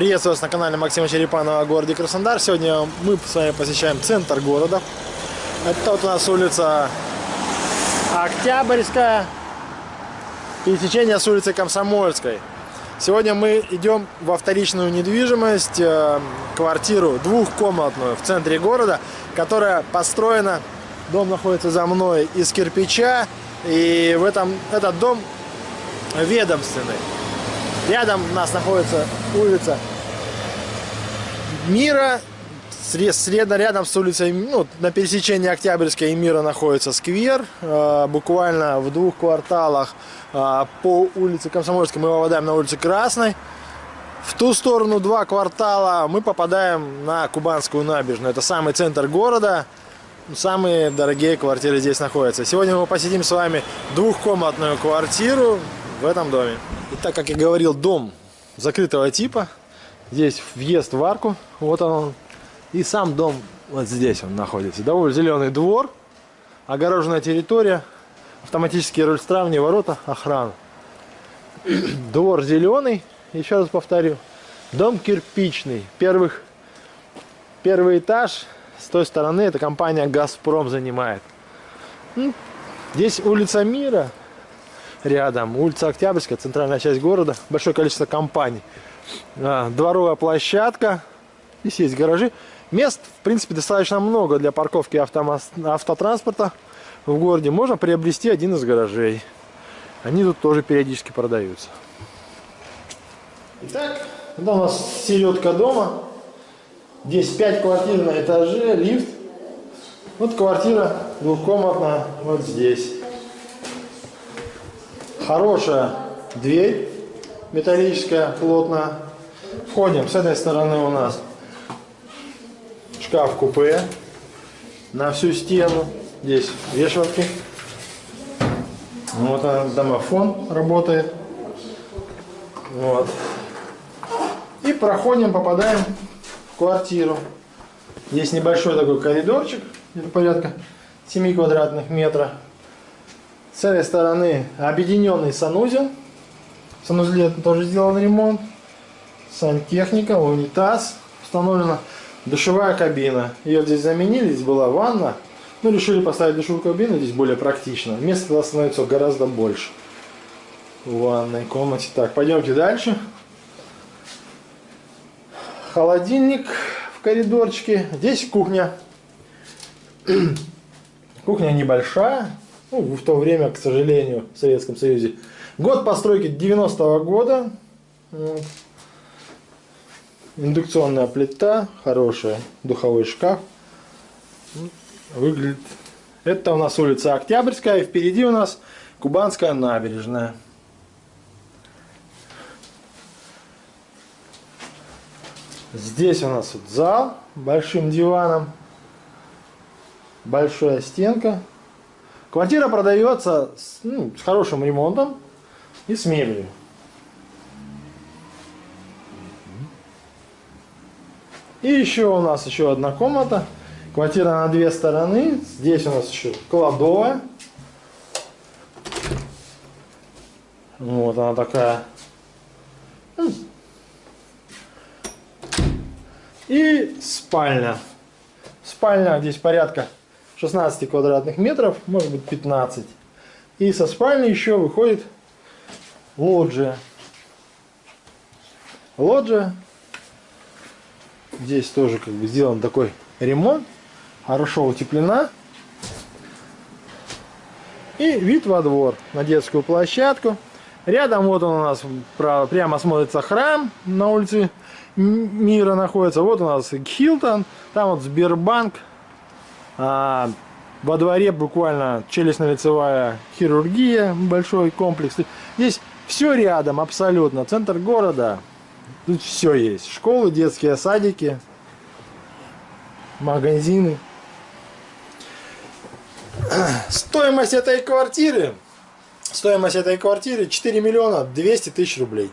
Приветствую вас на канале Максима Черепанова о городе Краснодар. Сегодня мы с вами посещаем центр города. Это вот у нас улица Октябрьская, пересечение с улицей Комсомольской. Сегодня мы идем во вторичную недвижимость, э, квартиру двухкомнатную в центре города, которая построена, дом находится за мной, из кирпича. И в этом, этот дом ведомственный. Рядом у нас находится улица Мира. Средно рядом с улицей, ну, на пересечении Октябрьской и Мира находится сквер. Э, буквально в двух кварталах э, по улице Комсомольской мы попадаем на улицу Красной. В ту сторону два квартала мы попадаем на Кубанскую набережную. Это самый центр города. Самые дорогие квартиры здесь находятся. Сегодня мы посетим с вами двухкомнатную квартиру в этом доме. И так как я говорил, дом закрытого типа. Здесь въезд в арку. Вот он. И сам дом вот здесь он находится. Довольно зеленый двор. Огороженная территория. Автоматические рульстравни, ворота, охрана. Двор зеленый. Еще раз повторю. Дом кирпичный. Первых, первый этаж с той стороны эта компания «Газпром» занимает. Ну, здесь улица Мира рядом. Улица Октябрьская, центральная часть города. Большое количество компаний. А, дворовая площадка. Здесь есть гаражи. Мест, в принципе, достаточно много для парковки автотранспорта в городе. Можно приобрести один из гаражей. Они тут тоже периодически продаются. Итак, это у нас середка дома. Здесь 5 квартир на этаже, лифт. Вот квартира двухкомнатная вот здесь. Хорошая дверь металлическая, плотная. Входим. С этой стороны у нас шкаф-купе на всю стену. Здесь вешалки. Вот он, домофон работает. Вот. И проходим, попадаем в квартиру. Здесь небольшой такой коридорчик, порядка 7 квадратных метров. С этой стороны объединенный санузел. В санузле тоже сделан ремонт. Сантехника, унитаз. Установлена душевая кабина. Ее здесь заменили, здесь была ванна. Ну, решили поставить душевую кабину, здесь более практично. Места становится гораздо больше. В ванной комнате. Так, пойдемте дальше. Холодильник в коридорчике. Здесь кухня. Кухня небольшая, ну, в то время, к сожалению, в Советском Союзе. Год постройки 90-го года. Вот. Индукционная плита, хорошая, духовой шкаф. Выглядит. Это у нас улица Октябрьская, и впереди у нас Кубанская набережная. Здесь у нас вот зал большим диваном, большая стенка, Квартира продается с, ну, с хорошим ремонтом и с мебелью. И еще у нас еще одна комната. Квартира на две стороны. Здесь у нас еще кладовая. Вот она такая. И спальня. Спальня здесь порядка 16 квадратных метров, может быть 15. И со спальни еще выходит лоджия. Лоджия. Здесь тоже как бы сделан такой ремонт. Хорошо утеплена. И вид во двор, на детскую площадку. Рядом вот он у нас прямо смотрится храм на улице Мира находится. Вот у нас Хилтон, там вот Сбербанк, а, во дворе буквально челюстно-лицевая хирургия, большой комплекс. Здесь все рядом абсолютно. Центр города. Тут все есть. Школы, детские садики, магазины. Стоимость этой квартиры Стоимость этой квартиры 4 миллиона 200 тысяч рублей.